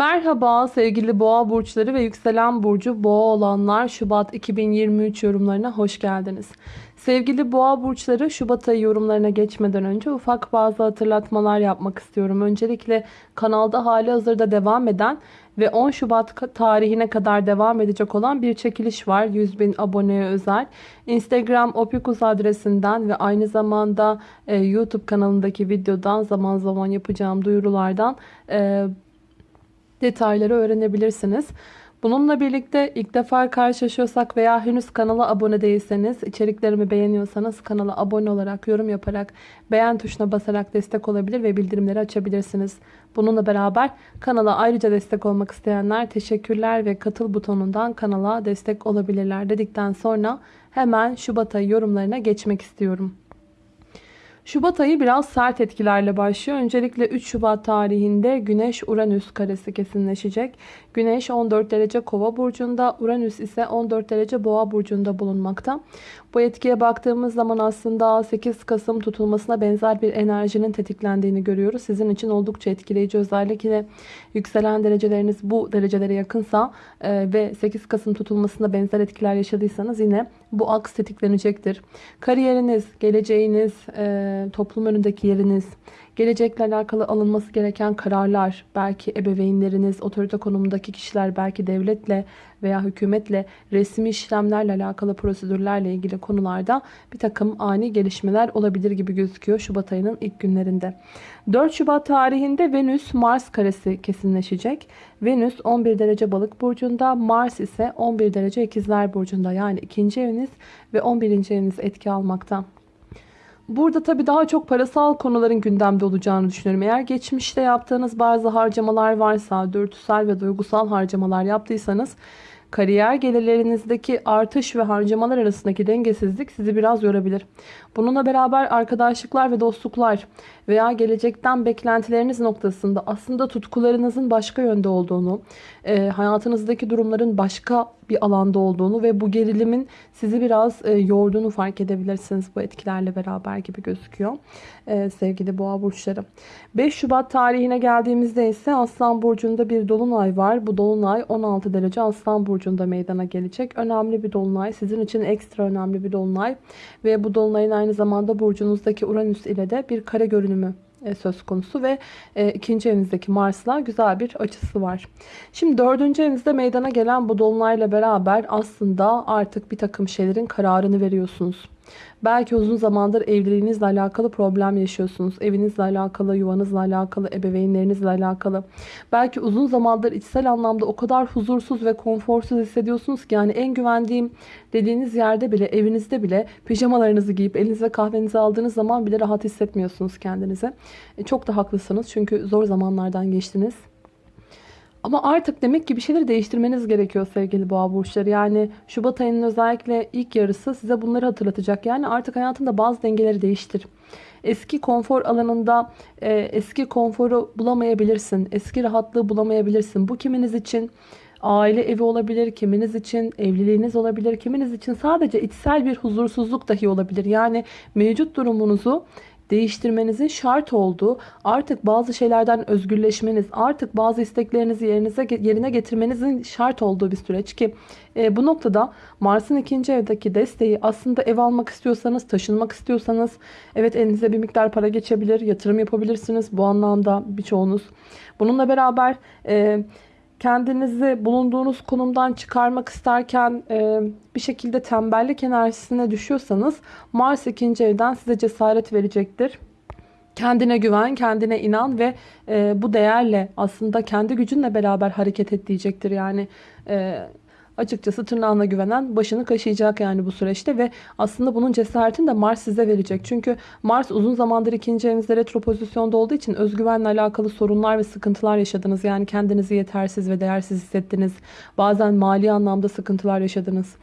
Merhaba sevgili boğa burçları ve yükselen burcu boğa olanlar Şubat 2023 yorumlarına hoş geldiniz. Sevgili boğa burçları Şubat ayı yorumlarına geçmeden önce ufak bazı hatırlatmalar yapmak istiyorum. Öncelikle kanalda hali hazırda devam eden ve 10 Şubat tarihine kadar devam edecek olan bir çekiliş var. 100 bin aboneye özel. Instagram opikus adresinden ve aynı zamanda e, YouTube kanalındaki videodan zaman zaman yapacağım duyurulardan e, detayları öğrenebilirsiniz. Bununla birlikte ilk defa karşılaşıyorsak veya henüz kanala abone değilseniz, içeriklerimi beğeniyorsanız kanala abone olarak, yorum yaparak, beğen tuşuna basarak destek olabilir ve bildirimleri açabilirsiniz. Bununla beraber kanala ayrıca destek olmak isteyenler teşekkürler ve katıl butonundan kanala destek olabilirler dedikten sonra hemen Şubat ayı yorumlarına geçmek istiyorum. Şubat ayı biraz sert etkilerle başlıyor. Öncelikle 3 Şubat tarihinde Güneş-Uranüs karesi kesinleşecek. Güneş 14 derece kova burcunda, Uranüs ise 14 derece boğa burcunda bulunmakta. Bu etkiye baktığımız zaman aslında 8 Kasım tutulmasına benzer bir enerjinin tetiklendiğini görüyoruz. Sizin için oldukça etkileyici özellikle yükselen dereceleriniz bu derecelere yakınsa e, ve 8 Kasım tutulmasında benzer etkiler yaşadıysanız yine bu aks tetiklenecektir. Kariyeriniz, geleceğiniz, e, toplum önündeki yeriniz, Gelecekle alakalı alınması gereken kararlar, belki ebeveynleriniz, otorite konumundaki kişiler, belki devletle veya hükümetle resmi işlemlerle alakalı prosedürlerle ilgili konularda bir takım ani gelişmeler olabilir gibi gözüküyor Şubat ayının ilk günlerinde. 4 Şubat tarihinde Venüs Mars karesi kesinleşecek. Venüs 11 derece balık burcunda, Mars ise 11 derece ikizler burcunda yani ikinci eviniz ve 11. eviniz etki almakta. Burada tabii daha çok parasal konuların gündemde olacağını düşünüyorum. Eğer geçmişte yaptığınız bazı harcamalar varsa, dürtüsel ve duygusal harcamalar yaptıysanız kariyer gelirlerinizdeki artış ve harcamalar arasındaki dengesizlik sizi biraz yorabilir. Bununla beraber arkadaşlıklar ve dostluklar veya gelecekten beklentileriniz noktasında aslında tutkularınızın başka yönde olduğunu, hayatınızdaki durumların başka bir alanda olduğunu ve bu gerilimin sizi biraz e, yorduğunu fark edebilirsiniz bu etkilerle beraber gibi gözüküyor. E, sevgili boğa burçları. 5 Şubat tarihine geldiğimizde ise Aslan Burcu'nda bir dolunay var. Bu dolunay 16 derece Aslan Burcu'nda meydana gelecek. Önemli bir dolunay. Sizin için ekstra önemli bir dolunay. Ve bu dolunayın aynı zamanda burcunuzdaki Uranüs ile de bir kare görünümü söz konusu ve e, ikinci evinizdeki Mars'la güzel bir açısı var. Şimdi dördüncü evinizde meydana gelen bu dolunayla beraber aslında artık bir takım şeylerin kararını veriyorsunuz. Belki uzun zamandır evliliğinizle alakalı problem yaşıyorsunuz. Evinizle alakalı, yuvanızla alakalı, ebeveynlerinizle alakalı. Belki uzun zamandır içsel anlamda o kadar huzursuz ve konforsuz hissediyorsunuz ki yani en güvendiğim dediğiniz yerde bile, evinizde bile pijamalarınızı giyip elinize kahvenizi aldığınız zaman bile rahat hissetmiyorsunuz kendinize. E, çok da haklısınız çünkü zor zamanlardan geçtiniz. Ama artık demek ki bir şeyleri değiştirmeniz gerekiyor sevgili boğa burçları. Yani Şubat ayının özellikle ilk yarısı size bunları hatırlatacak. Yani artık hayatında bazı dengeleri değiştir. Eski konfor alanında e, eski konforu bulamayabilirsin. Eski rahatlığı bulamayabilirsin. Bu kiminiz için aile evi olabilir, kiminiz için evliliğiniz olabilir, kiminiz için sadece içsel bir huzursuzluk dahi olabilir. Yani mevcut durumunuzu değiştirmenizin şart olduğu, artık bazı şeylerden özgürleşmeniz, artık bazı isteklerinizi yerinize yerine getirmenizin şart olduğu bir süreç ki e, bu noktada Mars'ın ikinci evdeki desteği aslında ev almak istiyorsanız, taşınmak istiyorsanız evet elinize bir miktar para geçebilir, yatırım yapabilirsiniz bu anlamda birçoğunuz. Bununla beraber e, kendinizi bulunduğunuz konumdan çıkarmak isterken e, bir şekilde tembellik enerjisine düşüyorsanız Mars ikinci evden size cesaret verecektir. Kendine güven, kendine inan ve e, bu değerle aslında kendi gücünle beraber hareket et diyecektir. Yani e, açıkçası tırnağına güvenen başını kaşıyacak yani bu süreçte ve aslında bunun cesaretini de Mars size verecek. Çünkü Mars uzun zamandır ikinci evinizde retro pozisyonda olduğu için özgüvenle alakalı sorunlar ve sıkıntılar yaşadınız. Yani kendinizi yetersiz ve değersiz hissettiniz. Bazen mali anlamda sıkıntılar yaşadınız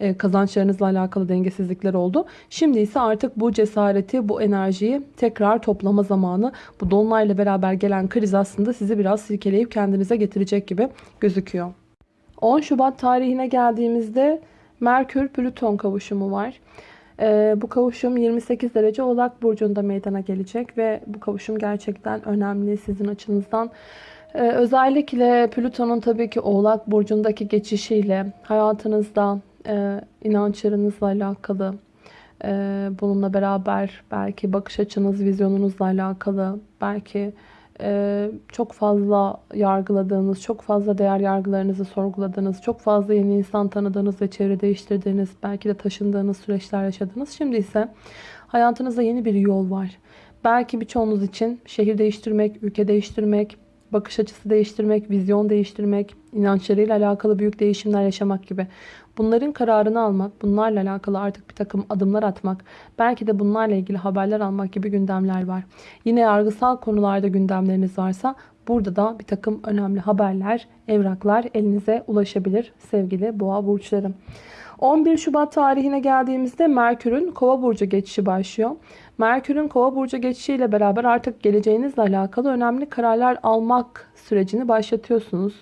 e, kazançlarınızla alakalı dengesizlikler oldu. Şimdi ise artık bu cesareti, bu enerjiyi tekrar toplama zamanı. Bu dolunayla beraber gelen kriz aslında sizi biraz silkeleyip kendinize getirecek gibi gözüküyor. 10 Şubat tarihine geldiğimizde Merkür-Plüton kavuşumu var. Ee, bu kavuşum 28 derece Oğlak Burcu'nda meydana gelecek ve bu kavuşum gerçekten önemli sizin açınızdan. Ee, özellikle Plüton'un tabii ki Oğlak Burcu'ndaki geçişiyle hayatınızda e, inançlarınızla alakalı, e, bununla beraber belki bakış açınız, vizyonunuzla alakalı, belki e, çok fazla yargıladığınız, çok fazla değer yargılarınızı sorguladığınız, çok fazla yeni insan tanıdığınız ve çevre değiştirdiğiniz, belki de taşındığınız süreçler yaşadınız. Şimdi ise hayatınızda yeni bir yol var. Belki birçoğunuz için şehir değiştirmek, ülke değiştirmek, bakış açısı değiştirmek, vizyon değiştirmek, inançlarıyla alakalı büyük değişimler yaşamak gibi. Bunların kararını almak, bunlarla alakalı artık bir takım adımlar atmak, belki de bunlarla ilgili haberler almak gibi gündemler var. Yine yargısal konularda gündemleriniz varsa burada da bir takım önemli haberler, evraklar elinize ulaşabilir sevgili boğa burçlarım. 11 Şubat tarihine geldiğimizde Merkür'ün Kova burcu geçişi başlıyor. Merkür'ün Kova burcu geçişiyle beraber artık geleceğinizle alakalı önemli kararlar almak sürecini başlatıyorsunuz.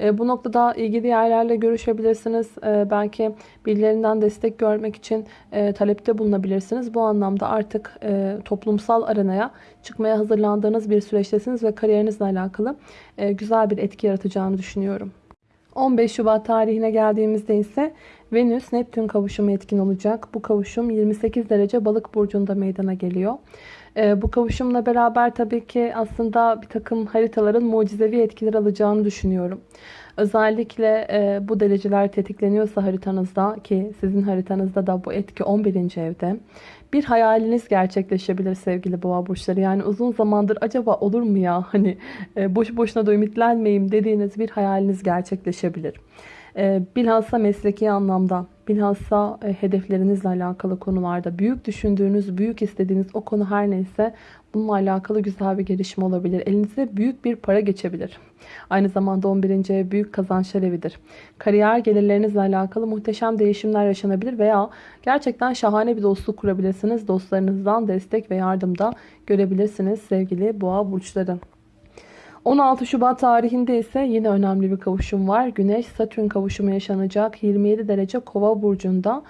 E, bu noktada ilgili yerlerle görüşebilirsiniz. E, belki birilerinden destek görmek için e, talepte bulunabilirsiniz. Bu anlamda artık e, toplumsal arenaya çıkmaya hazırlandığınız bir süreçtesiniz ve kariyerinizle alakalı e, güzel bir etki yaratacağını düşünüyorum. 15 Şubat tarihine geldiğimizde ise Venüs Neptün kavuşumu etkin olacak. Bu kavuşum 28 derece balık burcunda meydana geliyor. Ee, bu kavuşumla beraber tabii ki aslında bir takım haritaların mucizevi etkiler alacağını düşünüyorum. Özellikle e, bu dereceler tetikleniyorsa haritanızda ki sizin haritanızda da bu etki 11. evde. Bir hayaliniz gerçekleşebilir sevgili boğa burçları. Yani uzun zamandır acaba olur mu ya hani e, boş boşuna da ümitlenmeyeyim dediğiniz bir hayaliniz gerçekleşebilir. E, bilhassa mesleki anlamda, bilhassa e, hedeflerinizle alakalı konularda büyük düşündüğünüz, büyük istediğiniz o konu her neyse bununla alakalı güzel bir gelişme olabilir. Elinize büyük bir para geçebilir. Aynı zamanda 11. ev büyük kazançlar evidir. Kariyer gelirlerinizle alakalı muhteşem değişimler yaşanabilir veya gerçekten şahane bir dostluk kurabilirsiniz. Dostlarınızdan destek ve yardım da görebilirsiniz sevgili boğa burçları. 16 Şubat tarihinde ise yine önemli bir kavuşum var. Güneş Satürn kavuşumu yaşanacak 27 derece Kova burcunda.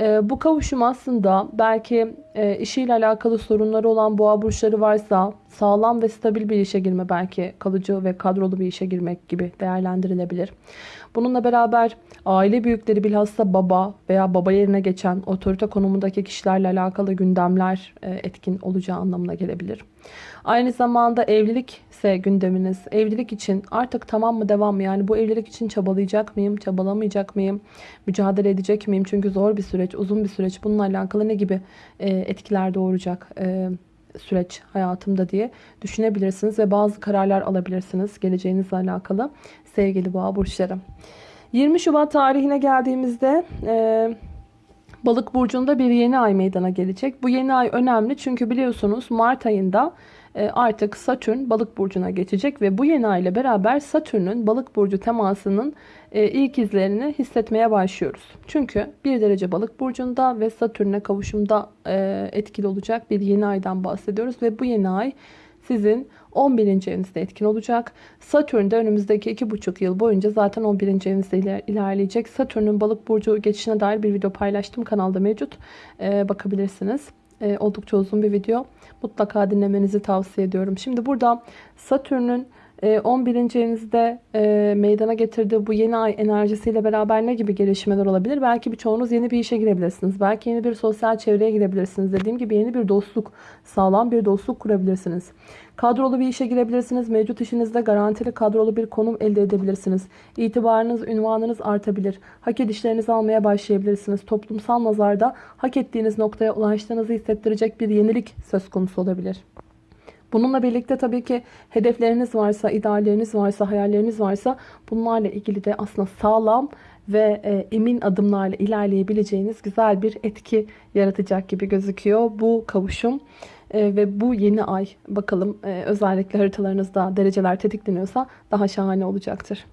Ee, bu kavuşum aslında belki e, işiyle alakalı sorunları olan boğa burçları varsa sağlam ve stabil bir işe girme belki kalıcı ve kadrolu bir işe girmek gibi değerlendirilebilir. Bununla beraber aile büyükleri bilhassa baba veya baba yerine geçen otorite konumundaki kişilerle alakalı gündemler e, etkin olacağı anlamına gelebilir. Aynı zamanda evlilik ise gündeminiz. Evlilik için artık tamam mı devam mı? Yani bu evlilik için çabalayacak mıyım? Çabalamayacak mıyım? Mücadele edecek miyim? Çünkü zor bir süreç, uzun bir süreç. Bununla alakalı ne gibi e, etkiler doğuracak e, süreç hayatımda diye düşünebilirsiniz. Ve bazı kararlar alabilirsiniz geleceğinizle alakalı sevgili boğa burçları. 20 Şubat tarihine geldiğimizde... E, Balık burcunda bir yeni ay meydana gelecek. Bu yeni ay önemli çünkü biliyorsunuz Mart ayında artık Satürn balık burcuna geçecek ve bu yeni ay ile beraber Satürn'ün balık burcu temasının e, ilk izlerini hissetmeye başlıyoruz. Çünkü bir derece balık burcunda ve Satürn'e kavuşumda e, etkili olacak bir yeni aydan bahsediyoruz ve bu yeni ay sizin 11. evinizde etkin olacak. Satürn de önümüzdeki 2,5 yıl boyunca zaten 11. evinizde ilerleyecek. Satürn'ün balık burcu geçişine dair bir video paylaştım. Kanalda mevcut. Ee, bakabilirsiniz. Ee, oldukça uzun bir video. Mutlaka dinlemenizi tavsiye ediyorum. Şimdi burada Satürn'ün 11. Ee, evinizde e, meydana getirdiği bu yeni ay enerjisiyle beraber ne gibi gelişmeler olabilir? Belki birçoğunuz yeni bir işe girebilirsiniz. Belki yeni bir sosyal çevreye girebilirsiniz. Dediğim gibi yeni bir dostluk, sağlam bir dostluk kurabilirsiniz. Kadrolu bir işe girebilirsiniz. Mevcut işinizde garantili kadrolu bir konum elde edebilirsiniz. İtibarınız, ünvanınız artabilir. Hak edişlerinizi almaya başlayabilirsiniz. Toplumsal nazarda hak ettiğiniz noktaya ulaştığınızı hissettirecek bir yenilik söz konusu olabilir. Bununla birlikte tabii ki hedefleriniz varsa, idealleriniz varsa, hayalleriniz varsa bunlarla ilgili de aslında sağlam ve e, emin adımlarla ilerleyebileceğiniz güzel bir etki yaratacak gibi gözüküyor bu kavuşum. E, ve bu yeni ay bakalım e, özellikle haritalarınızda dereceler tetikleniyorsa daha şahane olacaktır.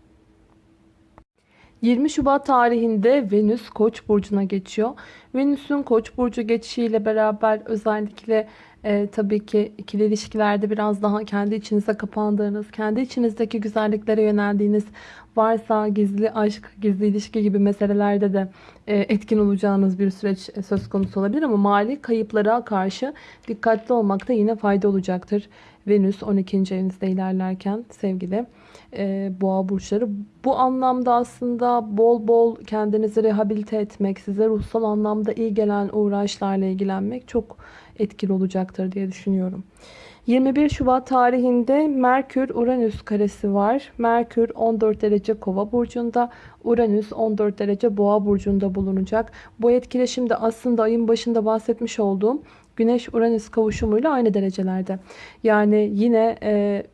20 Şubat tarihinde Venüs Koç burcuna geçiyor. Venüs'ün Koç burcu geçişiyle beraber özellikle e, tabii ki ikili ilişkilerde biraz daha kendi içinize kapandığınız, kendi içinizdeki güzelliklere yöneldiğiniz varsa gizli aşk, gizli ilişki gibi meselelerde de e, etkin olacağınız bir süreç e, söz konusu olabilir ama mali kayıplara karşı dikkatli olmakta yine fayda olacaktır. Venüs 12. evinizde ilerlerken sevgili e, boğa burçları. Bu anlamda aslında bol bol kendinizi rehabilite etmek, size ruhsal anlamda iyi gelen uğraşlarla ilgilenmek çok etkili olacaktır diye düşünüyorum. 21 Şubat tarihinde Merkür-Uranüs karesi var. Merkür 14 derece kova burcunda, Uranüs 14 derece boğa burcunda bulunacak. Bu etkileşimde aslında ayın başında bahsetmiş olduğum Güneş-Uranüs kavuşumuyla aynı derecelerde. Yani yine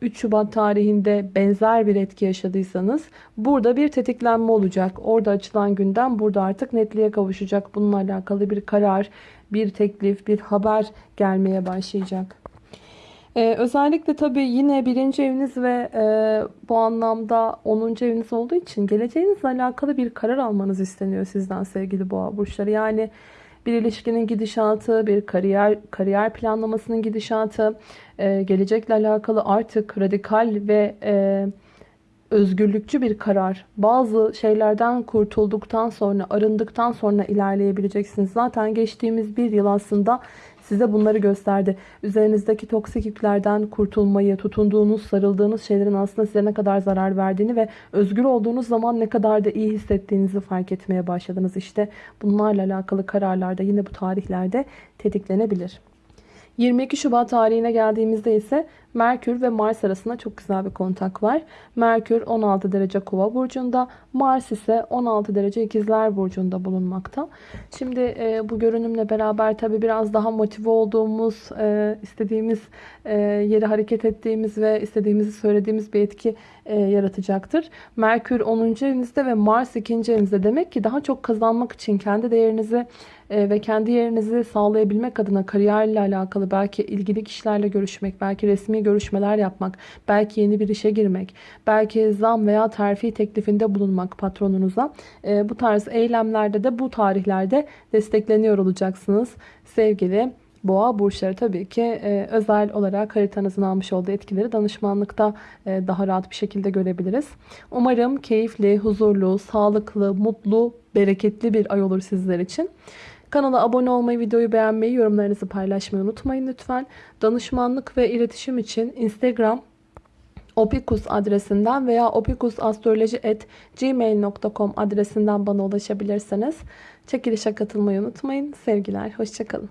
3 Şubat tarihinde benzer bir etki yaşadıysanız burada bir tetiklenme olacak. Orada açılan gündem burada artık netliğe kavuşacak. Bununla alakalı bir karar, bir teklif, bir haber gelmeye başlayacak. Ee, özellikle tabii yine birinci eviniz ve e, bu anlamda 10. eviniz olduğu için geleceğinizle alakalı bir karar almanız isteniyor sizden sevgili boğa burçları. Yani bir ilişkinin gidişatı, bir kariyer kariyer planlamasının gidişatı, e, gelecekle alakalı artık radikal ve e, özgürlükçü bir karar. Bazı şeylerden kurtulduktan sonra, arındıktan sonra ilerleyebileceksiniz. Zaten geçtiğimiz bir yıl aslında size bunları gösterdi. Üzerinizdeki toksik yüklerden kurtulmayı, tutunduğunuz, sarıldığınız şeylerin aslında size ne kadar zarar verdiğini ve özgür olduğunuz zaman ne kadar da iyi hissettiğinizi fark etmeye başladınız. İşte bunlarla alakalı kararlar da yine bu tarihlerde tetiklenebilir. 22 Şubat tarihine geldiğimizde ise Merkür ve Mars arasında çok güzel bir kontak var. Merkür 16 derece kova burcunda, Mars ise 16 derece ikizler burcunda bulunmakta. Şimdi e, bu görünümle beraber tabi biraz daha motive olduğumuz, e, istediğimiz e, yere hareket ettiğimiz ve istediğimizi söylediğimiz bir etki e, yaratacaktır. Merkür 10. evinizde ve Mars 2. evinizde demek ki daha çok kazanmak için kendi değerinizi e, ve kendi yerinizi sağlayabilmek adına kariyerle alakalı belki ilgili kişilerle görüşmek, belki resmi görüşmeler yapmak, belki yeni bir işe girmek, belki zam veya terfi teklifinde bulunmak patronunuza. E, bu tarz eylemlerde de bu tarihlerde destekleniyor olacaksınız sevgili Boğa burçları tabii ki e, özel olarak haritanızın almış olduğu etkileri danışmanlıkta e, daha rahat bir şekilde görebiliriz. Umarım keyifli, huzurlu, sağlıklı, mutlu, bereketli bir ay olur sizler için. Kanala abone olmayı, videoyu beğenmeyi, yorumlarınızı paylaşmayı unutmayın lütfen. Danışmanlık ve iletişim için Instagram opikus adresinden veya opikusastroloji.gmail.com adresinden bana ulaşabilirsiniz. Çekilişe katılmayı unutmayın. Sevgiler, hoşçakalın.